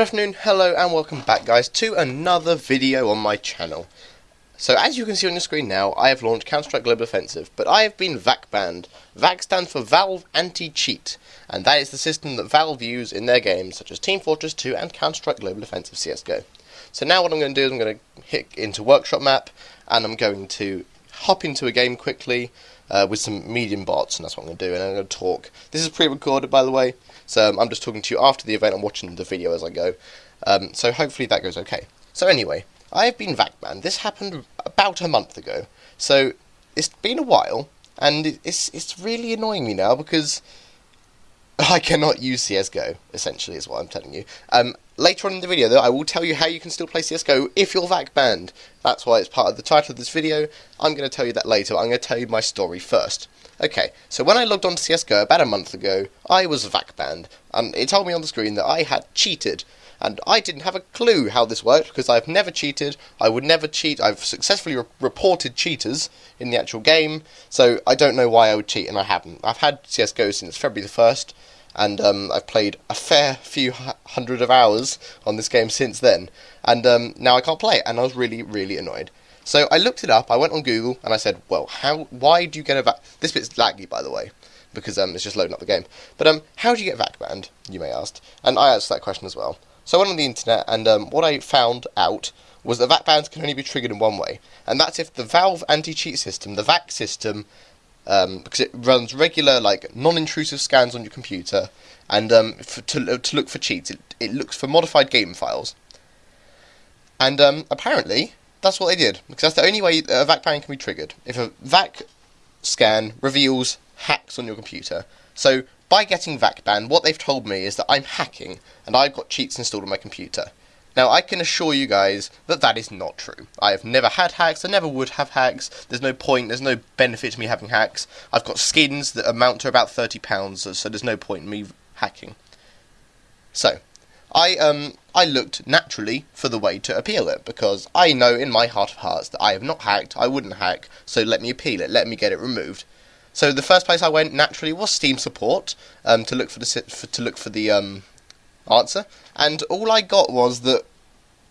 Good afternoon, hello and welcome back guys to another video on my channel. So as you can see on your screen now, I have launched Counter-Strike Global Offensive, but I have been VAC banned. VAC stands for Valve Anti-Cheat, and that is the system that Valve use in their games such as Team Fortress 2 and Counter-Strike Global Offensive CSGO. So now what I'm going to do is I'm going to hit into Workshop Map, and I'm going to hop into a game quickly uh, with some medium bots, and that's what I'm going to do, and I'm going to talk. This is pre-recorded, by the way, so um, I'm just talking to you after the event. I'm watching the video as I go. Um, so hopefully that goes okay. So anyway, I have been VAC banned. This happened about a month ago, so it's been a while, and it's it's really annoying me now because I cannot use CSGO, essentially, is what I'm telling you. Um, later on in the video, though, I will tell you how you can still play CSGO if you're VAC banned. That's why it's part of the title of this video. I'm going to tell you that later, I'm going to tell you my story first. Okay, so when I logged on to CSGO about a month ago, I was VAC banned, and it told me on the screen that I had cheated and I didn't have a clue how this worked because I've never cheated. I would never cheat. I've successfully re reported cheaters in the actual game, so I don't know why I would cheat, and I haven't. I've had CSGO since February the 1st, and um, I've played a fair few hundred of hours on this game since then, and um, now I can't play it, and I was really, really annoyed. So I looked it up, I went on Google, and I said, well, how? why do you get a VAC... This bit's laggy, by the way, because um, it's just loading up the game. But um, how do you get VAC banned, you may ask? And I asked that question as well. So I went on the internet, and um, what I found out was that VAC bans can only be triggered in one way, and that's if the Valve anti-cheat system, the VAC system, um, because it runs regular, like, non-intrusive scans on your computer, and um, for, to, to look for cheats, it, it looks for modified game files. And um, apparently, that's what they did, because that's the only way a VAC ban can be triggered. If a VAC scan reveals hacks on your computer. So, by getting VAC banned, what they've told me is that I'm hacking, and I've got cheats installed on my computer. Now, I can assure you guys that that is not true. I have never had hacks, I never would have hacks, there's no point, there's no benefit to me having hacks. I've got skins that amount to about £30, so there's no point in me hacking. So, I um I looked naturally for the way to appeal it because I know in my heart of hearts that I have not hacked, I wouldn't hack, so let me appeal it, let me get it removed. So the first place I went naturally was Steam support um, to look for the for, to look for the um, answer, and all I got was that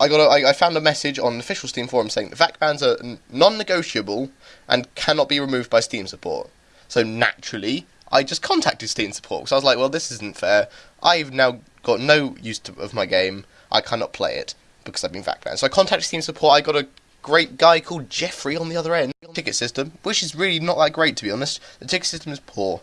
I got a, I, I found a message on the official Steam forum saying that VAC bans are non-negotiable and cannot be removed by Steam support. So naturally, I just contacted Steam support because I was like, well, this isn't fair. I've now got no use to, of my game. I cannot play it because I've been VAC banned. So I contacted Steam support. I got a great guy called Jeffrey on the other end. Ticket system, which is really not that great to be honest. The ticket system is poor.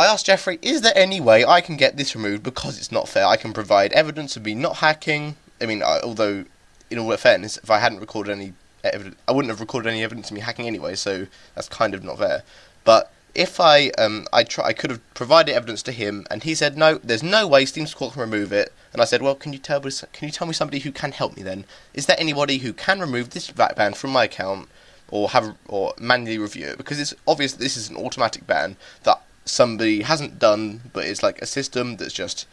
I asked Jeffrey, is there any way I can get this removed because it's not fair? I can provide evidence of me not hacking. I mean, I, although, in all fairness, if I hadn't recorded any evidence, I wouldn't have recorded any evidence of me hacking anyway, so that's kind of not fair. But if I um I try I could have provided evidence to him and he said no there's no way Steam Support can remove it and I said well can you tell me can you tell me somebody who can help me then is there anybody who can remove this VAC ban from my account or have or manually review it because it's obvious that this is an automatic ban that somebody hasn't done but it's like a system that's just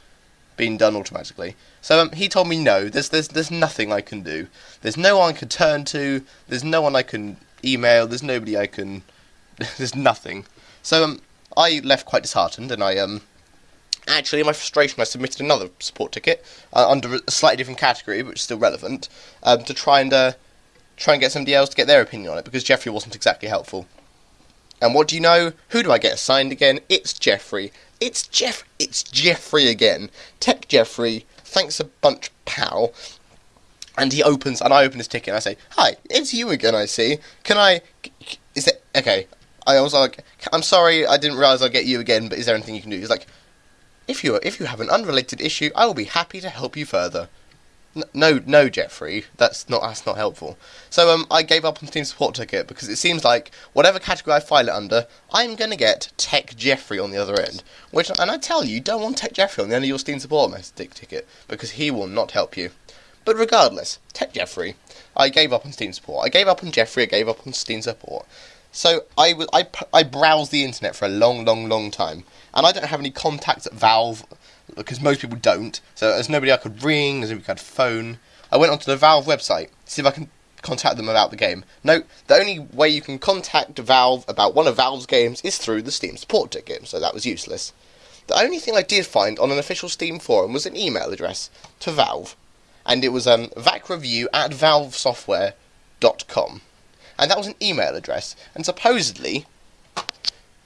been done automatically. So um, he told me no there's there's there's nothing I can do. There's no one I can turn to. There's no one I can email. There's nobody I can there's nothing. So um, I left quite disheartened, and I um, actually, in my frustration, I submitted another support ticket uh, under a slightly different category, but still relevant, um, to try and uh, try and get somebody else to get their opinion on it because Jeffrey wasn't exactly helpful. And what do you know? Who do I get assigned again? It's Jeffrey. It's Jeff. It's Jeffrey again. Tech Jeffrey. Thanks a bunch, pal. And he opens, and I open his ticket, and I say, "Hi, it's you again. I see. Can I? Is it okay? I was like, I'm sorry, I didn't realise I'd get you again, but is there anything you can do? He's like, if you if you have an unrelated issue, I will be happy to help you further. No, no, Jeffrey, that's not that's not helpful. So um, I gave up on the Steam support ticket because it seems like whatever category I file it under, I'm gonna get Tech Jeffrey on the other end. Which, and I tell you, don't want Tech Jeffrey on the end of your Steam support message ticket because he will not help you. But regardless, Tech Jeffrey, I gave up on Steam support. I gave up on Jeffrey. I gave up on Steam support. So I, I, I browsed the internet for a long, long, long time, and I don't have any contacts at Valve because most people don't. So there's nobody I could ring, there's nobody I could phone. I went onto the Valve website to see if I can contact them about the game. No, the only way you can contact Valve about one of Valve's games is through the Steam support ticket, so that was useless. The only thing I did find on an official Steam forum was an email address to Valve, and it was um, vacreview at valvesoftware.com. And that was an email address, and supposedly,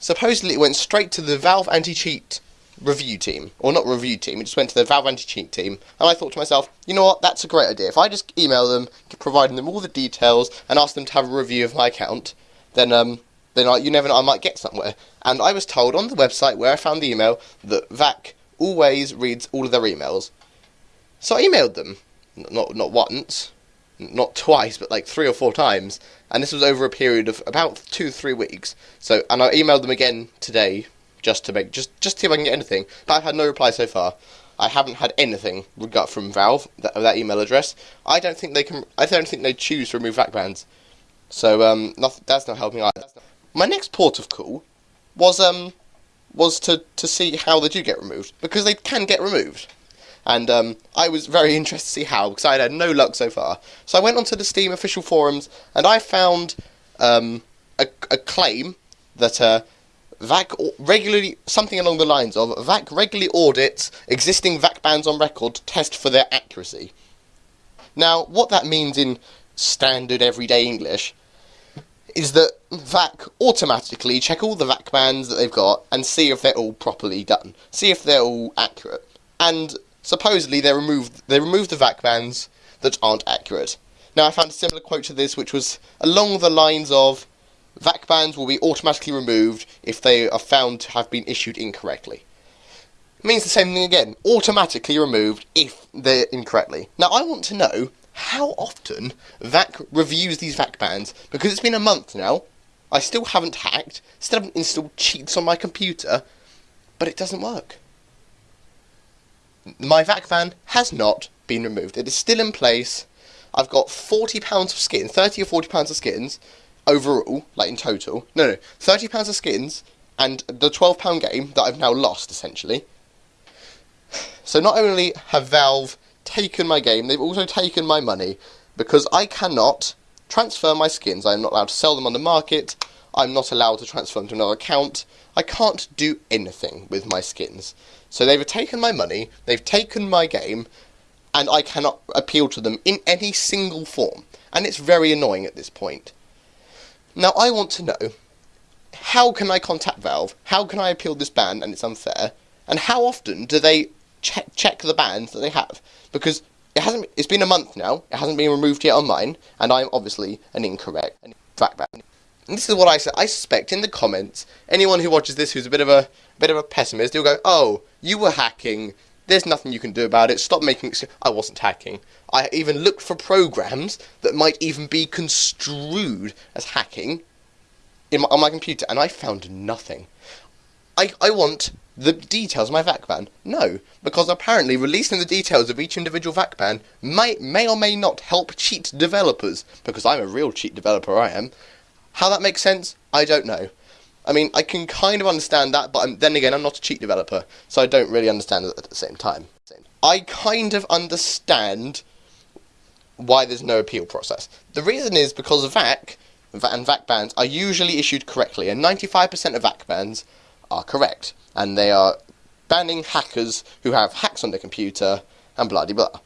supposedly it went straight to the Valve anti-cheat review team, or not review team, it just went to the Valve anti-cheat team, and I thought to myself, you know what, that's a great idea. If I just email them, providing them all the details, and ask them to have a review of my account, then um, then I, you never know, I might get somewhere. And I was told on the website where I found the email that VAC always reads all of their emails. So I emailed them, not not once, not twice, but like three or four times, and this was over a period of about two three weeks. So and I emailed them again today just to make just just see if I can get anything, but I've had no reply so far. I haven't had anything got from Valve that, that email address. I don't think they can. I don't think they choose to remove VAC bans. So um, not, that's not helping either. My next port of call was um was to to see how they do get removed because they can get removed, and um, I was very interested to see how because I had had no luck so far. So I went onto the Steam official forums and I found um, a, a claim that uh, VAC regularly something along the lines of VAC regularly audits existing VAC bans on record to test for their accuracy. Now, what that means in standard everyday English is that VAC automatically check all the VAC bans that they've got and see if they're all properly done, see if they're all accurate. And supposedly they remove they remove the VAC bans that aren't accurate. Now I found a similar quote to this which was along the lines of VAC bans will be automatically removed if they are found to have been issued incorrectly. It means the same thing again, automatically removed if they're incorrectly. Now I want to know how often VAC reviews these VAC bans, because it's been a month now, I still haven't hacked, still haven't installed cheats on my computer, but it doesn't work. My VAC ban has not been removed. It is still in place. I've got £40 of skins, 30 or £40 of skins, overall, like in total. No, no, £30 of skins, and the £12 game that I've now lost, essentially. So not only have Valve taken my game, they've also taken my money because I cannot transfer my skins. I'm not allowed to sell them on the market. I'm not allowed to transfer them to another account. I can't do anything with my skins. So they've taken my money, they've taken my game, and I cannot appeal to them in any single form. And it's very annoying at this point. Now I want to know, how can I contact Valve? How can I appeal this ban and it's unfair? And how often do they check check the bans that they have because it hasn't. It's been a month now. It hasn't been removed yet on mine, and I'm obviously an incorrect VAC ban. And this is what I say. I suspect in the comments, anyone who watches this who's a bit of a, bit of a pessimist, will go, "Oh, you were hacking. There's nothing you can do about it. Stop making. excuses." I wasn't hacking. I even looked for programs that might even be construed as hacking in my, on my computer, and I found nothing. I I want the details of my VAC ban? No, because apparently releasing the details of each individual VAC ban may, may or may not help cheat developers, because I'm a real cheat developer, I am. How that makes sense, I don't know. I mean, I can kind of understand that, but I'm, then again, I'm not a cheat developer, so I don't really understand it at the same time. I kind of understand why there's no appeal process. The reason is because VAC and VAC bans are usually issued correctly, and 95% of VAC bans are correct and they are banning hackers who have hacks on their computer and blah blah.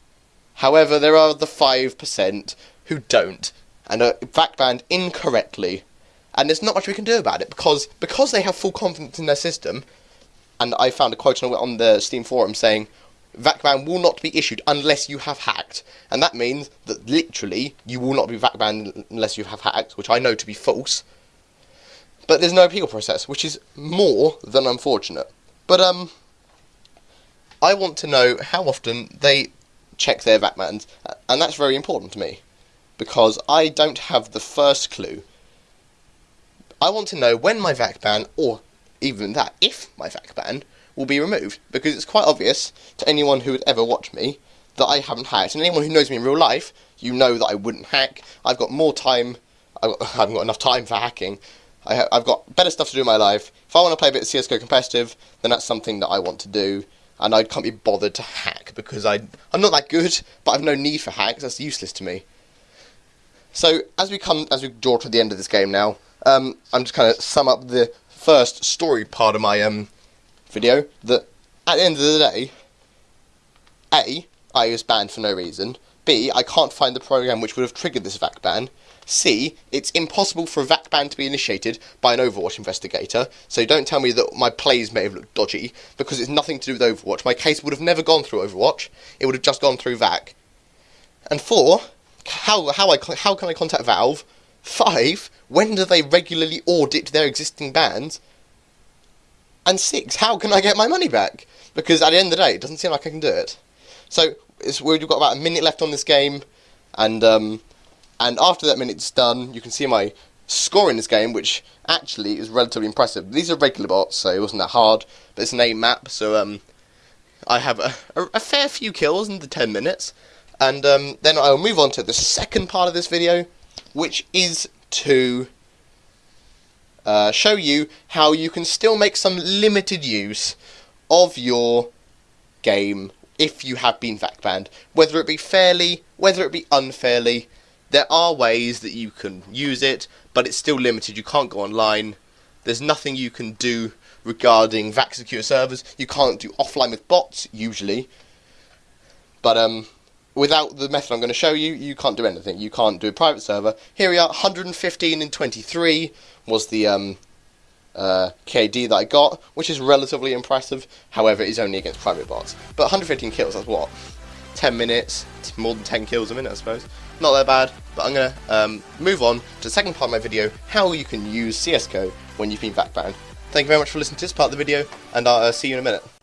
However, there are the 5% who don't and are VAC banned incorrectly, and there's not much we can do about it because because they have full confidence in their system. And I found a quote on the Steam forum saying, VAC ban will not be issued unless you have hacked. And that means that literally you will not be VAC banned unless you have hacked, which I know to be false. But there's no appeal process, which is more than unfortunate. But um, I want to know how often they check their VAC bans, and that's very important to me because I don't have the first clue. I want to know when my VAC ban, or even that, if my VAC ban will be removed, because it's quite obvious to anyone who would ever watch me that I haven't hacked, and anyone who knows me in real life, you know that I wouldn't hack. I've got more time. I haven't got enough time for hacking I have got better stuff to do in my life. If I want to play a bit of CSGO competitive, then that's something that I want to do. And I can't be bothered to hack because I, I'm not that good, but I've no need for hacks. That's useless to me. So as we come, as we draw to the end of this game now, um, I'm just kind of sum up the first story part of my um, video that at the end of the day, A, I was banned for no reason. B, I can't find the program which would have triggered this VAC ban. C, it's impossible for a VAC ban to be initiated by an Overwatch investigator, so don't tell me that my plays may have looked dodgy, because it's nothing to do with Overwatch. My case would have never gone through Overwatch, it would have just gone through VAC. And four, how, how, I, how can I contact Valve? Five, when do they regularly audit their existing bans? And six, how can I get my money back? Because at the end of the day, it doesn't seem like I can do it. So it's we've got about a minute left on this game, and um, and after that minute's done, you can see my score in this game, which actually is relatively impressive. These are regular bots, so it wasn't that hard, but it's an A map, so um, I have a, a, a, fair few kills in the 10 minutes, and um, then I'll move on to the second part of this video, which is to uh, show you how you can still make some limited use of your game if you have been VAC banned. Whether it be fairly, whether it be unfairly, there are ways that you can use it, but it's still limited. You can't go online. There's nothing you can do regarding VAC secure servers. You can't do offline with bots, usually. But um, without the method I'm going to show you, you can't do anything. You can't do a private server. Here we are, 115 and 23 was the um, uh, KD that I got, which is relatively impressive. However, it is only against private bots. But 115 kills, that's what? 10 minutes, more than 10 kills a minute, I suppose. Not that bad, but I'm going to um, move on to the second part of my video, how you can use CSGO when you've been VAC banned. Thank you very much for listening to this part of the video, and I'll uh, see you in a minute.